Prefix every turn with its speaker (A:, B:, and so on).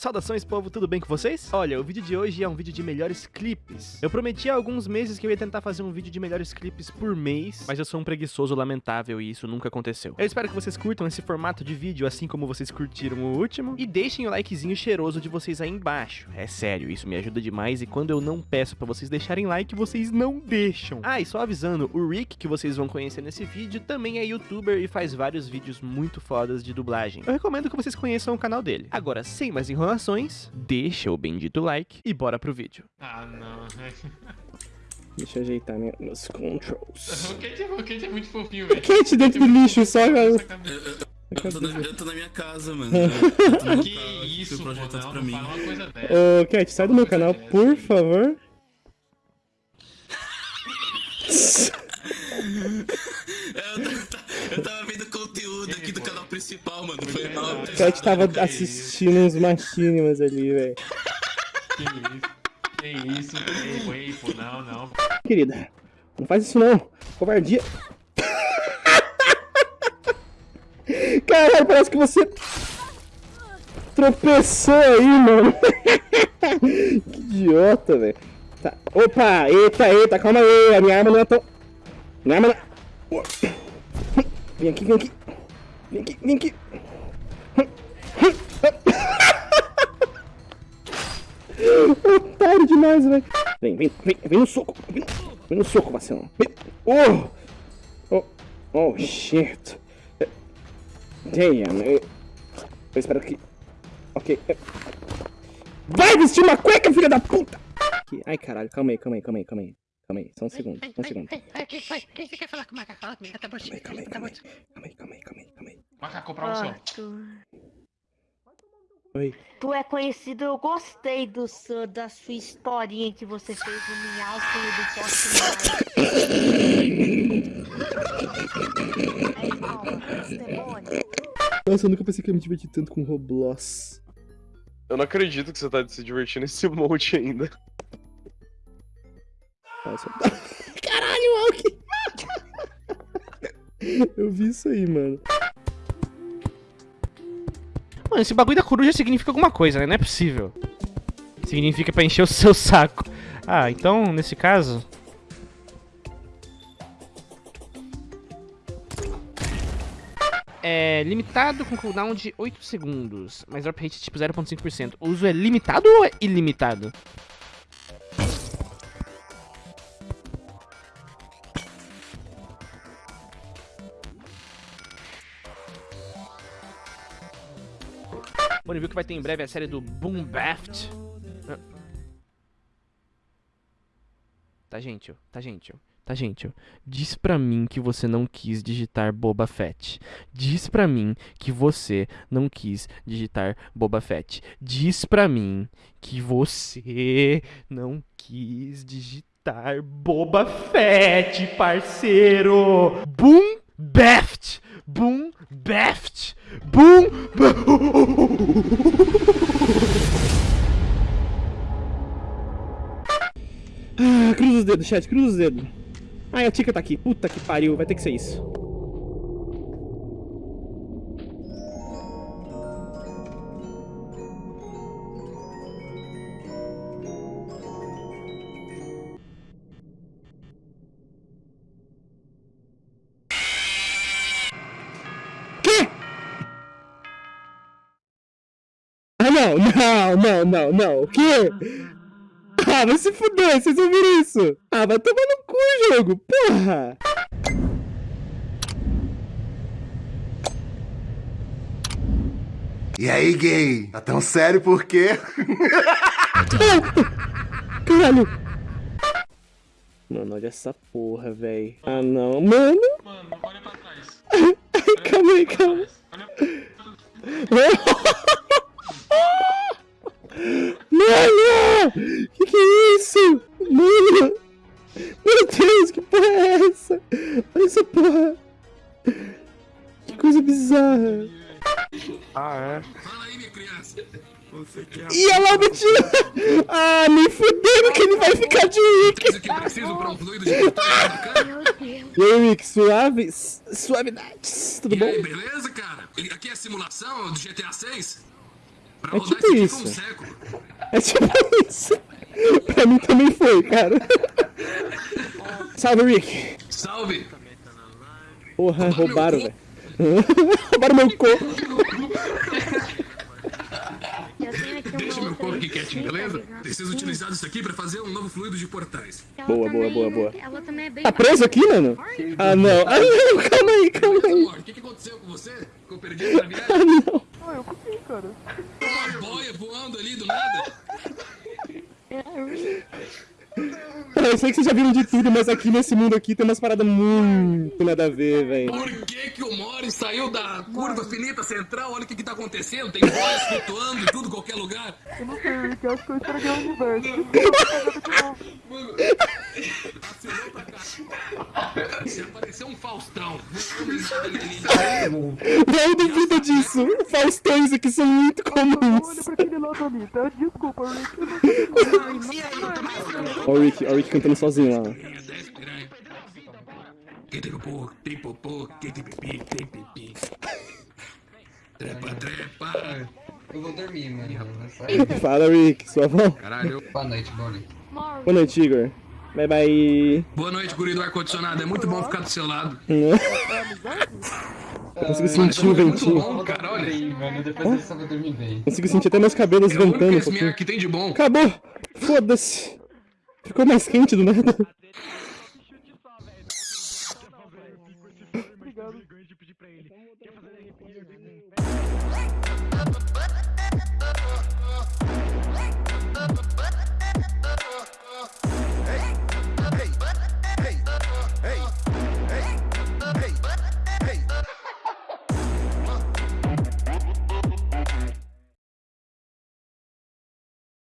A: Saudações, povo, tudo bem com vocês? Olha, o vídeo de hoje é um vídeo de melhores clipes. Eu prometi há alguns meses que eu ia tentar fazer um vídeo de melhores clipes por mês, mas eu sou um preguiçoso lamentável e isso nunca aconteceu. Eu espero que vocês curtam esse formato de vídeo, assim como vocês curtiram o último, e deixem o likezinho cheiroso de vocês aí embaixo. É sério, isso me ajuda demais e quando eu não peço pra vocês deixarem like, vocês não deixam. Ah, e só avisando, o Rick, que vocês vão conhecer nesse vídeo, também é youtuber e faz vários vídeos muito fodas de dublagem. Eu recomendo que vocês conheçam o canal dele. Agora, sem mais enrolações, informações, deixa o bendito like e bora pro vídeo.
B: Ah, não.
C: Deixa eu ajeitar meus controls.
B: o Kate, o Kate é muito fofinho, velho.
C: Kate dentro do lixo, só.
D: Eu, eu, tô na, eu tô na minha casa, mano. Eu
B: que
D: carro,
B: isso, pô, não,
D: pra mim.
B: fala uma coisa dessa.
C: Ô, Cat, sai do meu canal, por favor.
D: eu, eu tava principal, mano. Foi mal.
C: Cat tava assistindo uns machinimos ali, velho.
B: Que isso? Que isso? Eipo, eipo, não, não.
C: Querida, não faz isso não. Covardia. Caralho, parece que você tropeçou aí, mano. que idiota, velho. Tá. Opa, eita, eita, calma aí. A minha arma não é tão... Minha arma não... é- Vem aqui, vem aqui. Vem aqui, vem aqui. Otário demais, velho. Vem, vem, vem, vem no soco. Vem, vem no soco, vacilão. Vem. Oh! Oh, oh, shit. Damn. Eu, eu espero que... Ok. Vai vestir uma cueca, filha da puta! Ai, caralho, calma aí, calma aí, calma aí, calma aí. Calma aí, só um segundo, só um segundo.
E: Quem você quer falar com o macaco? Fala comigo, tá bom.
C: Calma aí, calma aí, calma aí, calma aí, calma aí, calma aí, calma aí.
B: Macaco pra você.
C: Oi.
E: tu é conhecido, eu gostei do seu, da sua historinha que você fez no Minhausco e do Aí, calma, testemunha.
C: Nossa, eu nunca pensei que eu ia me divertir tanto com Roblox.
F: Eu não acredito que você tá se divertindo nesse monte ainda.
C: Nossa. Caralho, Alck! Eu vi isso aí, mano.
A: Mano, esse bagulho da coruja significa alguma coisa, né? Não é possível. Significa pra encher o seu saco. Ah, então, nesse caso... É limitado com cooldown de 8 segundos, mas drop rate tipo 0.5%. O uso é limitado ou é ilimitado? Bom, viu que vai ter em breve a série do Boom Baft. Tá, gente, ó. Tá, gente, ó. Tá, gente. Diz pra mim que você não quis digitar Boba Fett. Diz pra mim que você não quis digitar Boba Fett. Diz pra mim que você não quis digitar Boba Fett, parceiro. Boom Baft. Boom Baft. Boom.
C: Ah, cruza os dedos, chat, cruza os dedos. Ai, a Tica tá aqui. Puta que pariu, vai ter que ser isso. Não, não, não, não, não. O quê? Ah, vai se fuder, vocês ouviram isso? Ah, vai tomar no cu, jogo, porra!
G: E aí, gay? Tá tão sério por quê?
C: Caralho! Mano, olha essa porra, véi. Ah, não. Mano!
B: Mano, olha pra
C: essa porra! Que coisa bizarra!
F: Ah, é?
D: Fala aí, minha criança. Você quer
C: E ela me tira! Ah, nem fudendo que ele vai ficar de Rick!
D: o que preciso pra um fluido de.
C: E aí, Rick, suave? Suavidades, tudo
D: E
C: bom?
D: aí, beleza, cara? Aqui é a simulação do GTA 6? Pra
C: É
D: rodar
C: tipo
D: isso um século.
C: É tipo isso. pra mim também foi, cara. Salve, Rick.
D: Salve!
C: Porra, roubaram, velho. roubaram meu corpo.
E: Eu
D: Deixa meu corpo aqui quietinho, beleza? Preciso utilizar isso aqui pra fazer um novo fluido de portais.
E: Ela
C: Boa, boa,
E: também-
C: boa, boa.
E: Ela também é bem
C: Tá preso aqui, mano? Ah, não. Ah, não. Calma aí, calma aí.
D: O que, que aconteceu com você? Ficou perdido na viagem?
C: Ah, não.
D: Uma boia voando ali do nada?
C: Eu sei que vocês já viram de tudo, mas aqui nesse mundo aqui tem umas paradas muito nada a ver, velho.
D: Por que, que o Mori saiu da curva finita central? Olha o que, que tá acontecendo. Tem boias flutuando em tudo, qualquer lugar. Eu não sei, Rick. Acho que eu estraguei o universo. Mano. Se aparecer um Faustão,
C: Não duvida disso. Faustões aqui são muito comuns. Ó o Rick, ó o Rick cantando sozinho lá.
D: Quem tem popô, tem popô, quem tem pipi, tem pipi. Trepa, trepa.
H: Eu vou dormir, mano.
C: Fala, Rick, sua avó.
D: Caralho.
H: Boa noite, Bonnie.
C: Boa noite, Igor. Bye, bye.
D: Boa noite, guri do ar-condicionado. É muito bom ficar do seu lado.
C: Consigo sentir o
D: É muito
C: ventinho.
D: bom, cara, olha.
H: Bem, mano. Depois dessa eu dormir bem.
C: Consigo sentir até meus cabelos
D: É o
C: ventando um
D: esse aqui tem de bom.
C: Acabou! Foda-se! Ficou mais quente do nada.